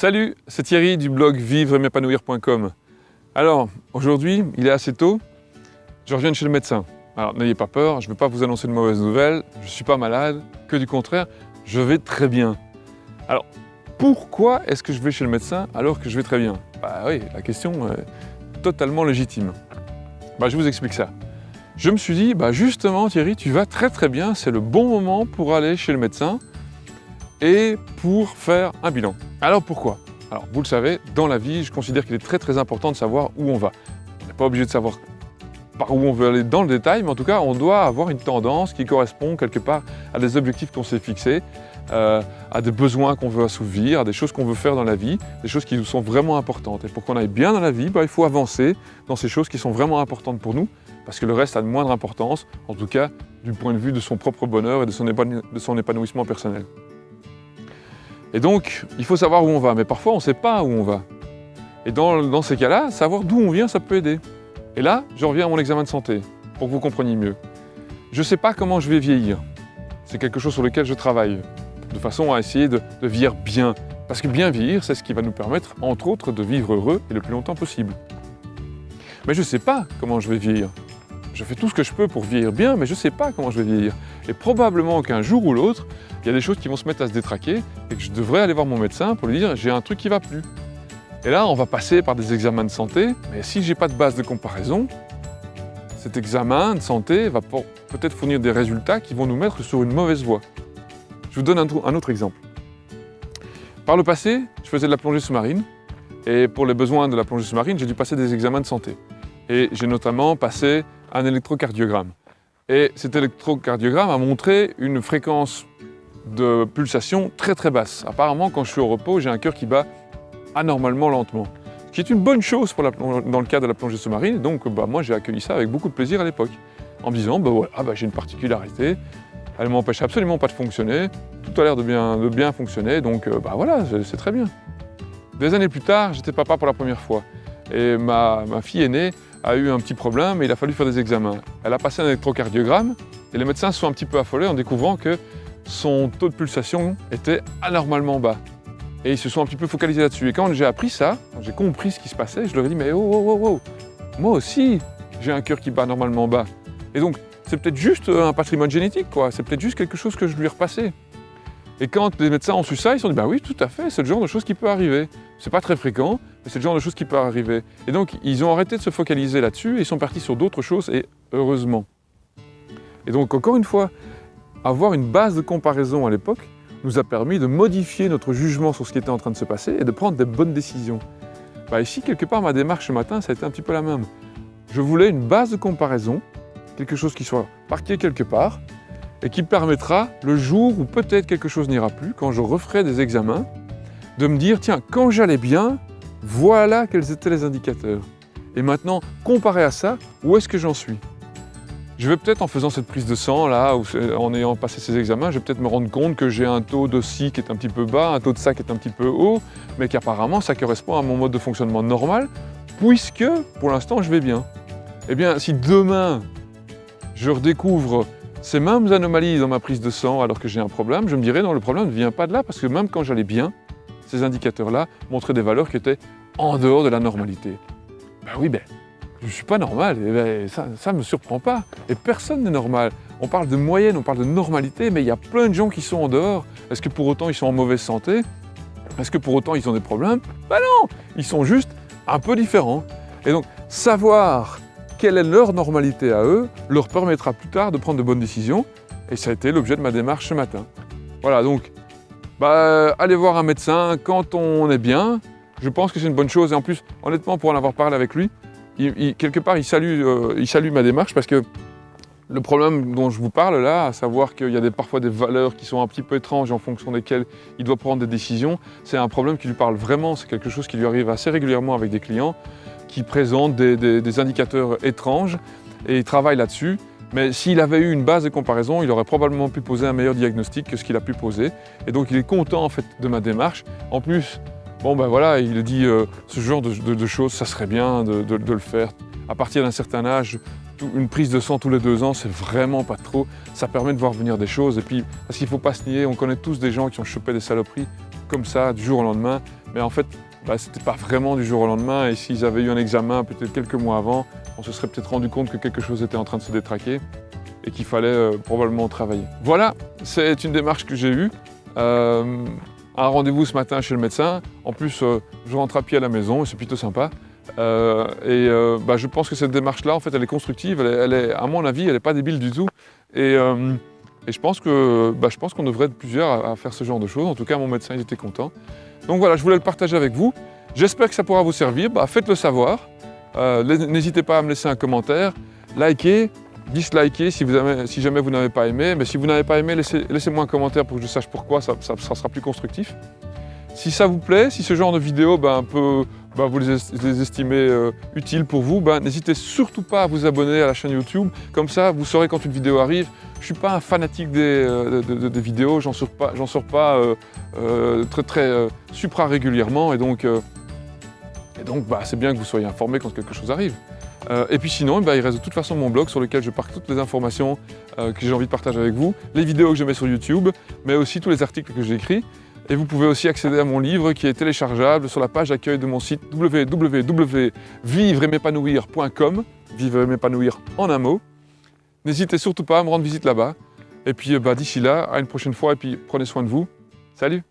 Salut, c'est Thierry du blog vivre m'épanouir.com. Alors, aujourd'hui, il est assez tôt, je reviens chez le médecin. Alors, n'ayez pas peur, je ne vais pas vous annoncer de mauvaises nouvelles, je ne suis pas malade, que du contraire, je vais très bien. Alors, pourquoi est-ce que je vais chez le médecin alors que je vais très bien? Bah oui, la question est totalement légitime. Bah, je vous explique ça. Je me suis dit, bah justement Thierry, tu vas très très bien, c'est le bon moment pour aller chez le médecin et pour faire un bilan. Alors pourquoi? Alors vous le savez, dans la vie, je considère qu'il est très très important de savoir où on va. On n'est pas obligé de savoir par où on veut aller dans le détail, mais en tout cas, on doit avoir une tendance qui correspond quelque part à des objectifs qu'on s'est fixés, euh, à des besoins qu'on veut assouvir, à des choses qu'on veut faire dans la vie, des choses qui nous sont vraiment importantes. Et pour qu'on aille bien dans la vie, bah, il faut avancer dans ces choses qui sont vraiment importantes pour nous, parce que le reste a de moindre importance, en tout cas du point de vue de son propre bonheur et de son épanouissement personnel. Et donc, il faut savoir où on va, mais parfois on ne sait pas où on va. Et dans, ces cas-là, savoir d'où on vient, ça peut aider. Et là, je reviens à mon examen de santé, pour que vous compreniez mieux. Je ne sais pas comment je vais vieillir. C'est quelque chose sur lequel je travaille, de façon à essayer de, vieillir bien. Parce que bien vieillir, c'est ce qui va nous permettre, entre autres, de vivre heureux et le plus longtemps possible. Mais je ne sais pas comment je vais vieillir. Je fais tout ce que je peux pour vieillir bien, mais je ne sais pas comment je vais vieillir. Et probablement qu'un jour ou l'autre, il y a des choses qui vont se mettre à se détraquer et que je devrais aller voir mon médecin pour lui dire j'ai un truc qui va plus. Et là, on va passer par des examens de santé, mais si j'ai pas de base de comparaison, cet examen de santé va peut-être fournir des résultats qui vont nous mettre sur une mauvaise voie. Je vous donne un, autre exemple. Par le passé, je faisais de la plongée sous-marine, et pour les besoins de la plongée sous-marine, j'ai dû passer des examens de santé. Et j'ai notamment passé un électrocardiogramme. Et cet électrocardiogramme a montré une fréquence de pulsation très très basse. Apparemment, quand je suis au repos, j'ai un cœur qui bat anormalement lentement. Ce qui est une bonne chose dans le cas de la plongée sous-marine. Donc bah, moi j'ai accueilli ça avec beaucoup de plaisir à l'époque. En me disant, bah, voilà, bah, j'ai une particularité, elle ne m'empêche absolument pas de fonctionner, tout a l'air de bien, fonctionner, donc euh, voilà, c'est très bien. Des années plus tard, j'étais papa pour la première fois. Et ma, ma fille aînée a eu un petit problème et il a fallu faire des examens. Elle a passé un électrocardiogramme et les médecins se sont un petit peu affolés en découvrant que son taux de pulsation était anormalement bas. Et ils se sont un petit peu focalisés là-dessus. Et quand j'ai appris ça, j'ai compris ce qui se passait, je leur ai dit « mais oh, oh, oh, oh, moi aussi, j'ai un cœur qui bat normalement bas. » Et donc, c'est peut-être juste un patrimoine génétique, quoi. C'est peut-être juste quelque chose que je lui ai repassé. Et quand les médecins ont su ça, ils se sont dit « bah oui, tout à fait, c'est le genre de choses qui peut arriver. C'est pas très fréquent, mais c'est le genre de choses qui peut arriver. » Et donc, ils ont arrêté de se focaliser là-dessus et ils sont partis sur d'autres choses, et heureusement. Et donc, encore une fois, avoir une base de comparaison à l'époque nous a permis de modifier notre jugement sur ce qui était en train de se passer et de prendre des bonnes décisions. Bah ici, quelque part, ma démarche ce matin, ça a été un petit peu la même. Je voulais une base de comparaison, quelque chose qui soit parqué quelque part, et qui permettra, le jour où peut-être quelque chose n'ira plus, quand je referai des examens, de me dire, tiens, quand j'allais bien, voilà quels étaient les indicateurs. Et maintenant, comparé à ça, où est-ce que j'en suis? Je vais peut-être, en faisant cette prise de sang, là, ou en ayant passé ces examens, je vais peut-être me rendre compte que j'ai un taux de qui est un petit peu bas, un taux de ça qui est un petit peu haut, mais qu'apparemment ça correspond à mon mode de fonctionnement normal, puisque, pour l'instant, je vais bien. Eh bien, si demain, je redécouvre ces mêmes anomalies dans ma prise de sang alors que j'ai un problème, je me dirais non, le problème ne vient pas de là, parce que même quand j'allais bien, ces indicateurs-là montraient des valeurs qui étaient en dehors de la normalité. Ben oui, ben, je ne suis pas normal, ben, ça ne me surprend pas. Et personne n'est normal. On parle de moyenne, on parle de normalité, mais il y a plein de gens qui sont en dehors. Est-ce que pour autant ils sont en mauvaise santé? Est-ce que pour autant ils ont des problèmes? Ben non Ils sont juste un peu différents. Et donc, savoir quelle est leur normalité à eux leur permettra plus tard de prendre de bonnes décisions. Et ça a été l'objet de ma démarche ce matin. Voilà, donc, bah, aller voir un médecin quand on est bien, je pense que c'est une bonne chose. Et en plus, honnêtement, pour en avoir parlé avec lui, quelque part, il salue, euh, il salue ma démarche parce que le problème dont je vous parle là, à savoir qu'il y a des, parfois des valeurs qui sont un petit peu étranges en fonction desquelles il doit prendre des décisions, c'est un problème qui lui parle vraiment, c'est quelque chose qui lui arrive assez régulièrement avec des clients qui présentent des, indicateurs étranges et il travaille là-dessus. Mais s'il avait eu une base de comparaison, il aurait probablement pu poser un meilleur diagnostic que ce qu'il a pu poser. Et donc il est content en fait de ma démarche. En plus, Bon ben voilà, il dit euh, ce genre de, choses, ça serait bien de, le faire. À partir d'un certain âge, une prise de sang tous les deux ans, c'est vraiment pas trop. Ça permet de voir venir des choses. Et puis, parce qu'il ne faut pas se nier, on connaît tous des gens qui ont chopé des saloperies. comme ça, du jour au lendemain. Mais en fait, bah, ce n'était pas vraiment du jour au lendemain. Et s'ils avaient eu un examen peut-être quelques mois avant, on se serait peut-être rendu compte que quelque chose était en train de se détraquer et qu'il fallait euh, probablement travailler. Voilà, c'est une démarche que j'ai eue. Euh, un rendez-vous ce matin chez le médecin. En plus, euh, je rentre à pied à la maison et c'est plutôt sympa. Et bah, je pense que cette démarche-là, en fait, elle est constructive. Elle est, à mon avis, elle n'est pas débile du tout. Et je pense que bah, je pense qu'on devrait être plusieurs à, faire ce genre de choses. En tout cas, mon médecin, était content. Donc voilà, je voulais le partager avec vous. J'espère que ça pourra vous servir. Bah, Faites-le savoir. N'hésitez pas à me laisser un commentaire, likez, dislikez si, jamais vous n'avez pas aimé. Mais si vous n'avez pas aimé, laissez-moi laissez un commentaire pour que je sache pourquoi, ça, sera plus constructif. Si ça vous plaît, si ce genre de vidéo ben, peut, ben, vous les, estimez euh, utiles pour vous, ben, n'hésitez surtout pas à vous abonner à la chaîne YouTube. Comme ça, vous saurez quand une vidéo arrive. Je ne suis pas un fanatique des, euh, vidéos, j'en sors pas, sors pas euh, très, très supra régulièrement. Et donc, bah, c'est bien que vous soyez informés quand quelque chose arrive. Et puis sinon, il reste de toute façon mon blog sur lequel je parque toutes les informations que j'ai envie de partager avec vous, les vidéos que je mets sur YouTube, mais aussi tous les articles que j'écris. Et vous pouvez aussi accéder à mon livre qui est téléchargeable sur la page d'accueil de mon site www.vivre-m'épanouir.com, vivre m'épanouir en un mot. N'hésitez surtout pas à me rendre visite là-bas. Et puis bah, d'ici là, à une prochaine fois et puis prenez soin de vous. Salut